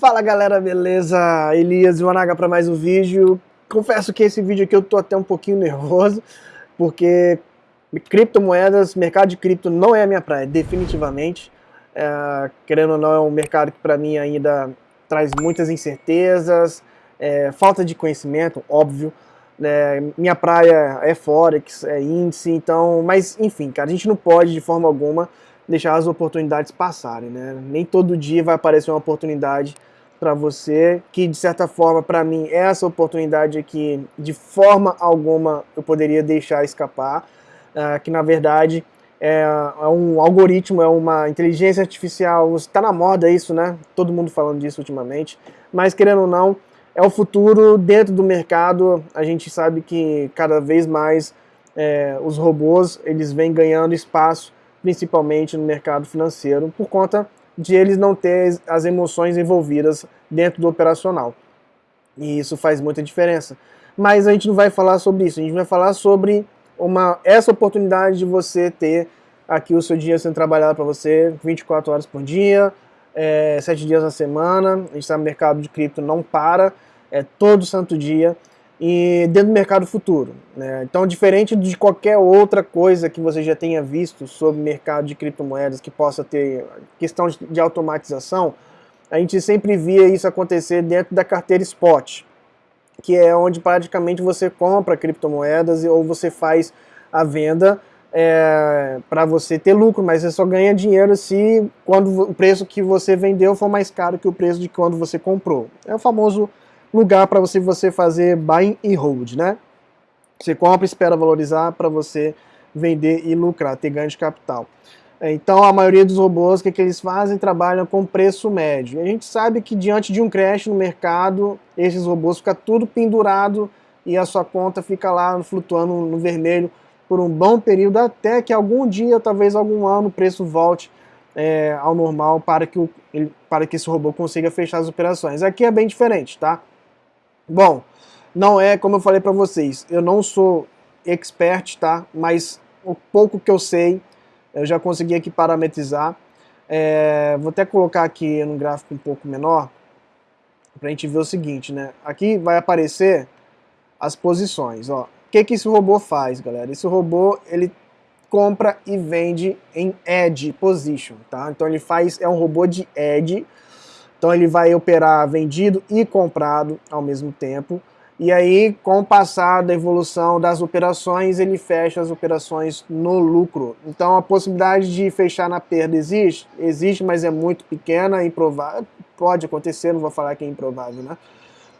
Fala galera, beleza? Elias Iwanaga para mais um vídeo. Confesso que esse vídeo aqui eu tô até um pouquinho nervoso, porque criptomoedas, mercado de cripto não é a minha praia, definitivamente. É, querendo ou não, é um mercado que para mim ainda traz muitas incertezas, é, falta de conhecimento, óbvio. É, minha praia é Forex, é índice, então, mas enfim, cara, a gente não pode de forma alguma deixar as oportunidades passarem, né? Nem todo dia vai aparecer uma oportunidade para você, que de certa forma, para mim, essa oportunidade aqui, de forma alguma, eu poderia deixar escapar, uh, que na verdade é, é, um algoritmo, é uma inteligência artificial, está na moda isso, né? Todo mundo falando disso ultimamente, mas querendo ou não, é o futuro dentro do mercado, a gente sabe que cada vez mais é, os robôs, eles vêm ganhando espaço principalmente no mercado financeiro, por conta de eles não ter as emoções envolvidas dentro do operacional. E isso faz muita diferença. Mas a gente não vai falar sobre isso, a gente vai falar sobre uma, essa oportunidade de você ter aqui o seu dia sendo trabalhado para você 24 horas por dia, é, 7 dias na semana, a gente sabe que o mercado de cripto não para, é todo santo dia, e dentro do mercado futuro. Né? Então, diferente de qualquer outra coisa que você já tenha visto sobre mercado de criptomoedas que possa ter questão de automatização, a gente sempre via isso acontecer dentro da carteira spot, que é onde praticamente você compra criptomoedas ou você faz a venda é, para você ter lucro, mas você só ganha dinheiro se quando o preço que você vendeu for mais caro que o preço de quando você comprou. É o famoso lugar para você, você fazer buy e hold, né? Você compra, espera valorizar para você vender e lucrar, ter ganho de capital. É, então a maioria dos robôs, o que, que eles fazem? Trabalham com preço médio. E a gente sabe que diante de um crash no mercado, esses robôs ficam tudo pendurado e a sua conta fica lá flutuando no vermelho por um bom período, até que algum dia, talvez algum ano, o preço volte é, ao normal para que, o, para que esse robô consiga fechar as operações. Aqui é bem diferente, tá? Bom, não é como eu falei para vocês, eu não sou expert, tá? Mas o pouco que eu sei, eu já consegui aqui parametrizar. É, vou até colocar aqui no gráfico um pouco menor, para a gente ver o seguinte, né? Aqui vai aparecer as posições, ó. O que, que esse robô faz, galera? Esse robô, ele compra e vende em edge position, tá? Então ele faz, é um robô de edge, então ele vai operar vendido e comprado ao mesmo tempo. E aí, com o passar da evolução das operações, ele fecha as operações no lucro. Então a possibilidade de fechar na perda existe? Existe, mas é muito pequena, improvável. Pode acontecer, não vou falar que é improvável, né?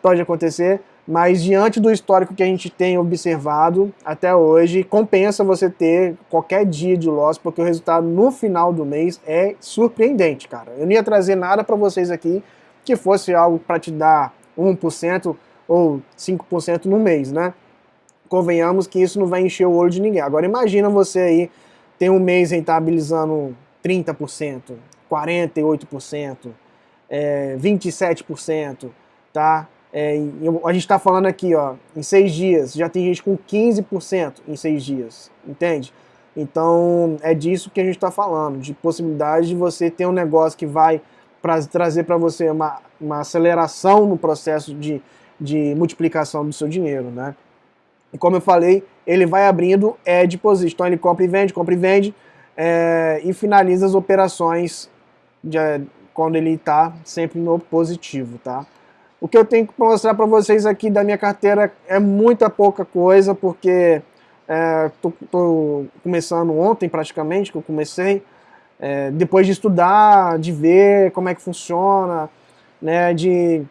Pode acontecer, mas diante do histórico que a gente tem observado até hoje, compensa você ter qualquer dia de loss, porque o resultado no final do mês é surpreendente, cara. Eu não ia trazer nada para vocês aqui que fosse algo para te dar 1% ou 5% no mês, né? Convenhamos que isso não vai encher o olho de ninguém. Agora imagina você aí tem um mês rentabilizando 30%, 48%, é, 27%, tá? É, a gente está falando aqui, ó, em seis dias, já tem gente com 15% em seis dias, entende? Então é disso que a gente está falando, de possibilidade de você ter um negócio que vai pra, trazer para você uma, uma aceleração no processo de, de multiplicação do seu dinheiro, né? E como eu falei, ele vai abrindo é de então ele compra e vende, compra e vende, é, e finaliza as operações de, quando ele está sempre no positivo, tá? O que eu tenho que mostrar para vocês aqui da minha carteira é muita pouca coisa, porque estou é, começando ontem praticamente, que eu comecei, é, depois de estudar, de ver como é que funciona, né, de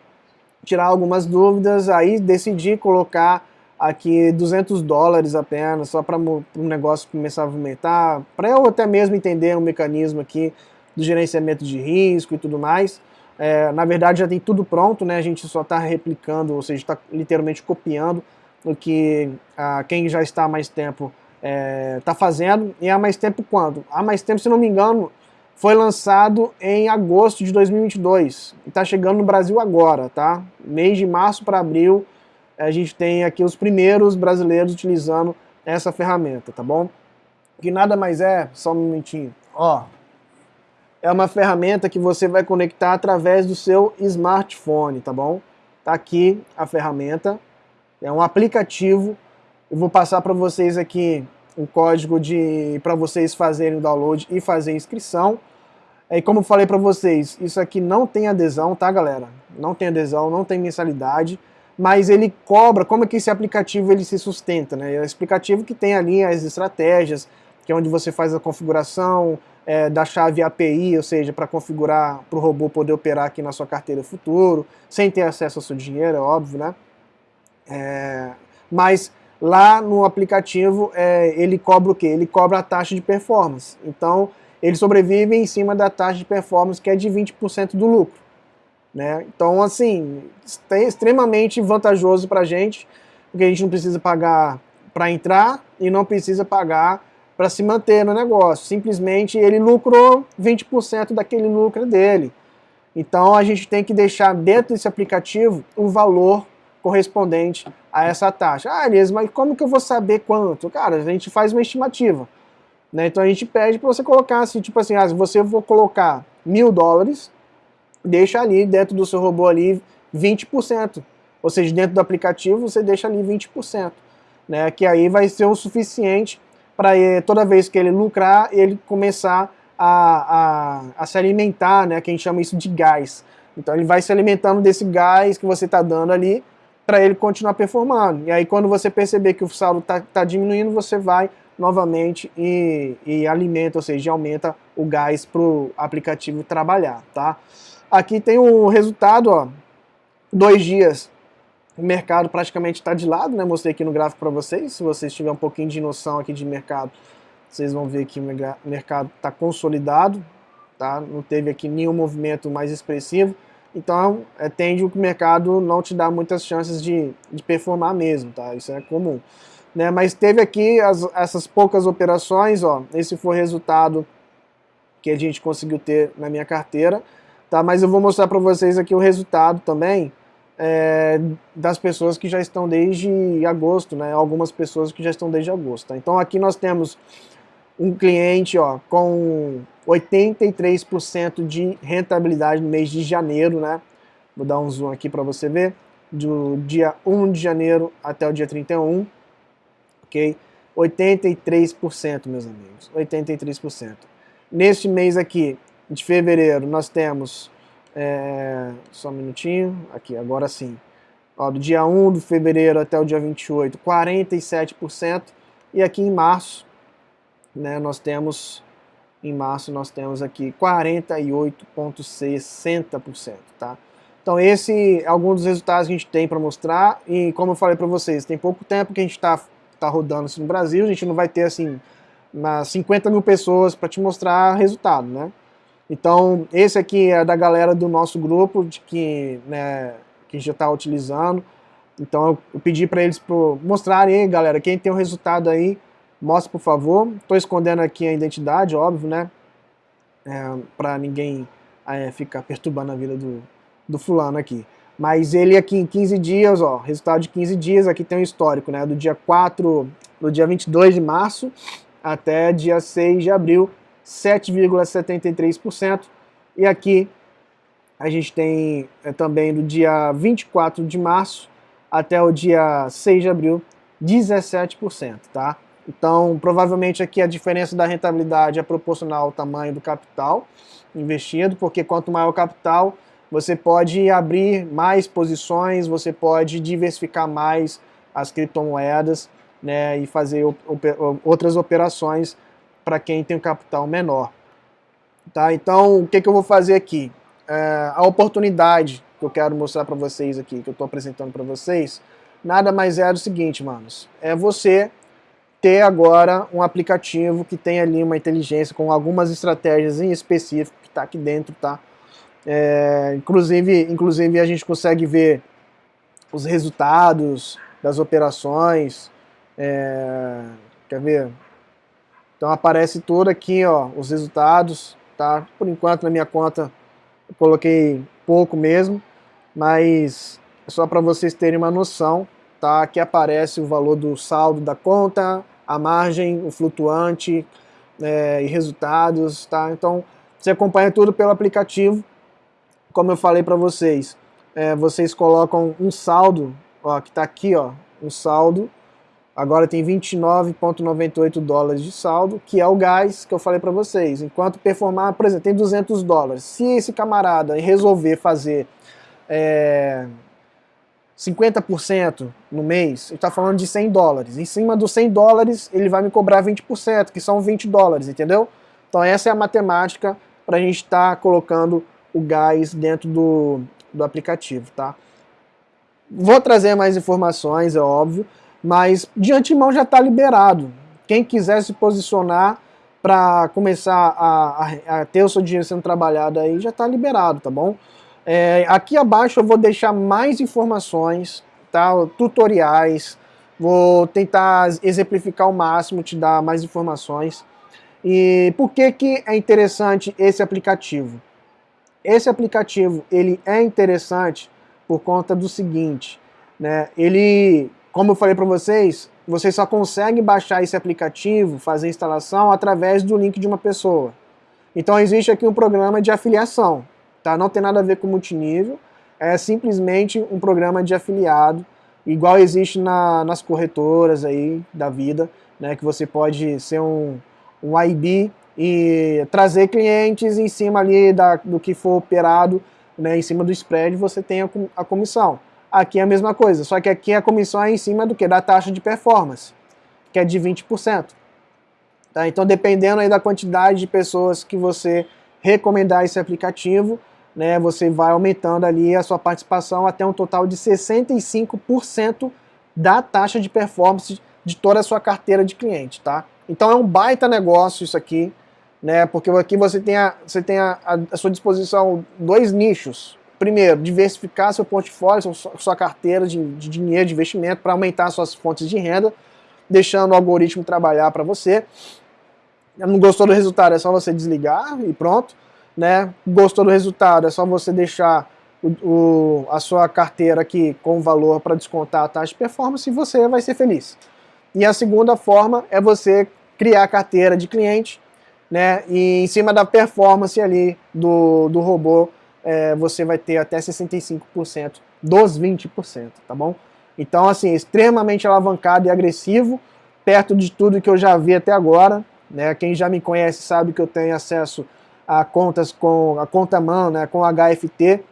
tirar algumas dúvidas, aí decidi colocar aqui 200 dólares apenas, só para o negócio começar a movimentar, para eu até mesmo entender o mecanismo aqui do gerenciamento de risco e tudo mais. É, na verdade já tem tudo pronto, né? A gente só está replicando, ou seja, está literalmente copiando o que ah, quem já está há mais tempo está é, tá fazendo. E há mais tempo quando? Há mais tempo, se não me engano, foi lançado em agosto de 2022. E está chegando no Brasil agora, tá? Mês de março para abril, a gente tem aqui os primeiros brasileiros utilizando essa ferramenta, tá bom? Que nada mais é, só um momentinho, ó, é uma ferramenta que você vai conectar através do seu smartphone, tá bom? Tá aqui a ferramenta, é um aplicativo. Eu vou passar para vocês aqui o código de para vocês fazerem o download e fazer a inscrição. E como eu falei para vocês, isso aqui não tem adesão, tá, galera? Não tem adesão, não tem mensalidade, mas ele cobra, como é que esse aplicativo ele se sustenta, né? É um aplicativo que tem ali as estratégias, que é onde você faz a configuração é, da chave API, ou seja, para configurar para o robô poder operar aqui na sua carteira futuro, sem ter acesso ao seu dinheiro, é óbvio, né? É, mas lá no aplicativo é, ele cobra o quê? Ele cobra a taxa de performance. Então ele sobrevive em cima da taxa de performance que é de 20% do lucro. Né? Então, assim, é extremamente vantajoso para a gente, porque a gente não precisa pagar para entrar e não precisa pagar para se manter no negócio. Simplesmente ele lucrou 20% daquele lucro dele. Então a gente tem que deixar dentro desse aplicativo o valor correspondente a essa taxa. Ah, Elias, mas como que eu vou saber quanto? Cara, a gente faz uma estimativa. Né? Então a gente pede para você colocar assim, tipo assim, ah, se você for colocar mil dólares, deixa ali dentro do seu robô ali 20%. Ou seja, dentro do aplicativo você deixa ali 20%. Né? Que aí vai ser o suficiente para toda vez que ele lucrar, ele começar a, a, a, se alimentar, né, que a gente chama isso de gás. Então ele vai se alimentando desse gás que você está dando ali para ele continuar performando. E aí quando você perceber que o saldo está tá diminuindo, você vai novamente e, e alimenta, ou seja, aumenta o gás para o aplicativo trabalhar. Tá? Aqui tem o resultado, ó, dois dias o mercado praticamente está de lado, né? Mostrei aqui no gráfico para vocês. Se vocês tiverem um pouquinho de noção aqui de mercado, vocês vão ver que o mercado está consolidado, tá? Não teve aqui nenhum movimento mais expressivo. Então, é, tende o mercado não te dá muitas chances de, de performar mesmo, tá? Isso é comum. Né? Mas teve aqui as, essas poucas operações, ó. Esse foi o resultado que a gente conseguiu ter na minha carteira, tá? Mas eu vou mostrar para vocês aqui o resultado também é, das pessoas que já estão desde agosto, né? Algumas pessoas que já estão desde agosto. Tá? Então aqui nós temos um cliente ó, com 83% de rentabilidade no mês de janeiro, né? Vou dar um zoom aqui para você ver. Do dia 1 de janeiro até o dia 31, ok? 83%, meus amigos, 83%. Neste mês aqui, de fevereiro, nós temos é, só um minutinho. Aqui, agora sim. Ó, do dia 1 de fevereiro até o dia 28, 47%. E aqui em março, né, nós temos em março nós temos aqui 48,60%, tá? Então esse é alguns dos resultados que a gente tem para mostrar e como eu falei para vocês, tem pouco tempo que a gente está tá rodando assim no Brasil, a gente não vai ter assim umas 50 mil pessoas para te mostrar resultado, né? Então, esse aqui é da galera do nosso grupo, de que, né, que já está utilizando. Então, eu, pedi para eles pro, mostrarem aí, galera, quem tem o resultado aí, mostra por favor. Estou escondendo aqui a identidade, óbvio, né? É, para ninguém é, ficar perturbando a vida do, do fulano aqui. Mas ele aqui em 15 dias, ó, resultado de 15 dias, aqui tem um histórico, né? Do dia 4, do dia 22 de março até dia 6 de abril 7,73%. E aqui a gente tem é, também do dia 24 de março até o dia 6 de abril, 17%, tá? Então, provavelmente aqui a diferença da rentabilidade é proporcional ao tamanho do capital investido, porque quanto maior o capital, você pode abrir mais posições, você pode diversificar mais as criptomoedas né, e fazer outras operações para quem tem um capital menor. Tá? Então, o que, que eu vou fazer aqui? É, a oportunidade que eu quero mostrar para vocês aqui, que eu estou apresentando para vocês, nada mais é do seguinte, manos, é você ter agora um aplicativo que tem ali uma inteligência com algumas estratégias em específico que está aqui dentro, tá? É, inclusive, inclusive a gente consegue ver os resultados das operações, é, quer ver? Então aparece tudo aqui, ó, os resultados, tá? Por enquanto na minha conta eu coloquei pouco mesmo, mas é só para vocês terem uma noção, tá? Aqui aparece o valor do saldo da conta, a margem, o flutuante é, e resultados, tá? Então Você acompanha tudo pelo aplicativo. Como eu falei para vocês, é, vocês colocam um saldo, ó, que está aqui, ó, um saldo. Agora tem 29,98 dólares de saldo, que é o gás que eu falei para vocês. Enquanto performar, por exemplo, tem 200 dólares. Se esse camarada resolver fazer é, 50% no mês, ele está falando de 100 dólares. Em cima dos 100 dólares, ele vai me cobrar 20%, que são 20 dólares, entendeu? Então essa é a matemática para a gente estar tá colocando o gás dentro do, do aplicativo, tá? Vou trazer mais informações, é óbvio, mas de antemão já está liberado. Quem quiser se posicionar para começar a, a, a, ter o seu dinheiro sendo trabalhado aí, já está liberado, tá bom? É, aqui abaixo eu vou deixar mais informações, tá? tutoriais, vou tentar exemplificar ao máximo, te dar mais informações. E por que, que é interessante esse aplicativo? Esse aplicativo ele é interessante por conta do seguinte, né? Ele, como eu falei para vocês, você só consegue baixar esse aplicativo, fazer a instalação através do link de uma pessoa. Então existe aqui um programa de afiliação, tá? Não tem nada a ver com multinível, é simplesmente um programa de afiliado, igual existe na, nas corretoras aí da vida, né? Que você pode ser um um IB e trazer clientes em cima ali da, do que for operado, né, em cima do spread, você tem a, a comissão. Aqui é a mesma coisa, só que aqui a comissão é em cima do que? Da taxa de performance, que é de 20%. Tá? Então, dependendo aí da quantidade de pessoas que você recomendar esse aplicativo, né, você vai aumentando ali a sua participação até um total de 65% da taxa de performance de toda a sua carteira de cliente, tá? Então é um baita negócio isso aqui, né? Porque aqui você tem a, você tem a, a, a sua disposição dois nichos. Primeiro, diversificar seu portfólio, sua, carteira de, de dinheiro, de investimento, para aumentar suas fontes de renda, deixando o algoritmo trabalhar para você. Não gostou do resultado, é só você desligar e pronto. Né? Gostou do resultado, é só você deixar o, o, a sua carteira aqui com valor para descontar a taxa de performance e você vai ser feliz. E a segunda forma é você criar carteira de cliente, né? E em cima da performance ali do, do robô, é, você vai ter até 65% dos 20%, tá bom? Então, assim, extremamente alavancado e agressivo, perto de tudo que eu já vi até agora, né? Quem já me conhece sabe que eu tenho acesso a contas com a conta mão, né, com HFT,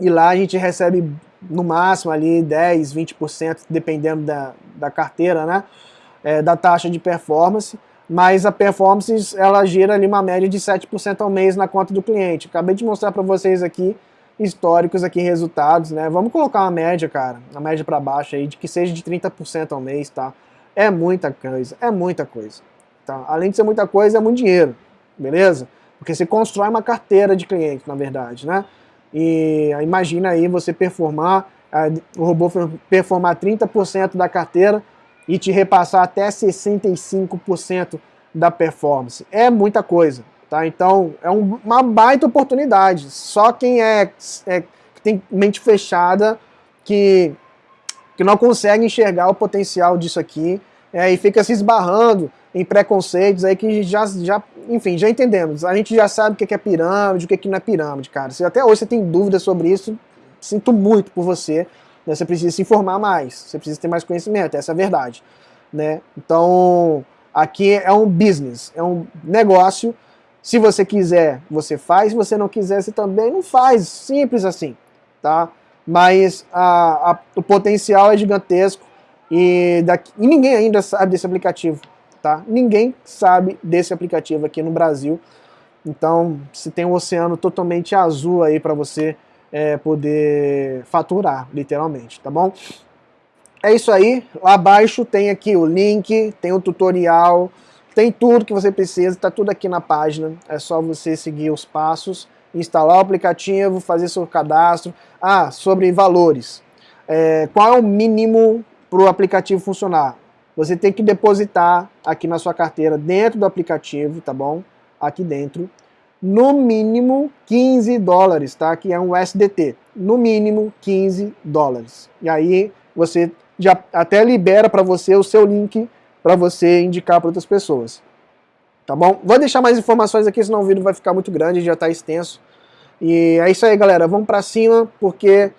e lá a gente recebe no máximo ali 10, 20%, dependendo da, da carteira, né? É, da taxa de performance, mas a performance ela gira ali uma média de 7% ao mês na conta do cliente. Acabei de mostrar para vocês aqui históricos aqui, resultados, né? Vamos colocar uma média, cara, uma média para baixo aí, de que seja de 30% ao mês, tá? É muita coisa, é muita coisa. Tá? Além de ser muita coisa, é muito dinheiro, beleza? Porque você constrói uma carteira de clientes, na verdade, né? E imagina aí você performar, o robô performar 30% da carteira e te repassar até 65% da performance. É muita coisa, tá? Então é um, uma baita oportunidade. Só quem é, é tem mente fechada que, que não consegue enxergar o potencial disso aqui é, e fica se esbarrando em preconceitos aí que já, já, enfim, já entendemos. A gente já sabe o que é pirâmide, o que não é pirâmide, cara. Se até hoje você tem dúvidas sobre isso, sinto muito por você. Né? Você precisa se informar mais, você precisa ter mais conhecimento, essa é a verdade. Né? Então, aqui é um business, é um negócio. Se você quiser, você faz. Se você não quiser, você também não faz. Simples assim, tá? Mas a, a, o potencial é gigantesco e, daqui, e ninguém ainda sabe desse aplicativo tá? Ninguém sabe desse aplicativo aqui no Brasil. Então, se tem um oceano totalmente azul aí para você é, poder faturar, literalmente, tá bom? É isso aí. Lá abaixo tem aqui o link, tem o tutorial, tem tudo que você precisa, tá tudo aqui na página. É só você seguir os passos, instalar o aplicativo, fazer seu cadastro. Ah, sobre valores. É, qual é o mínimo para o aplicativo funcionar? você tem que depositar aqui na sua carteira, dentro do aplicativo, tá bom? Aqui dentro, no mínimo 15 dólares, tá? Que é um SDT. No mínimo 15 dólares. E aí você já até libera para você o seu link para você indicar para outras pessoas. Tá bom? Vou deixar mais informações aqui, senão o vídeo vai ficar muito grande, já está extenso. E é isso aí, galera. Vamos para cima, porque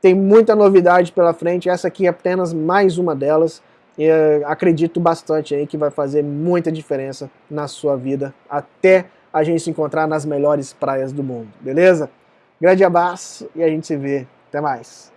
tem muita novidade pela frente. Essa aqui é apenas mais uma delas. E acredito bastante aí que vai fazer muita diferença na sua vida até a gente se encontrar nas melhores praias do mundo, beleza? Grande abraço e a gente se vê. Até mais.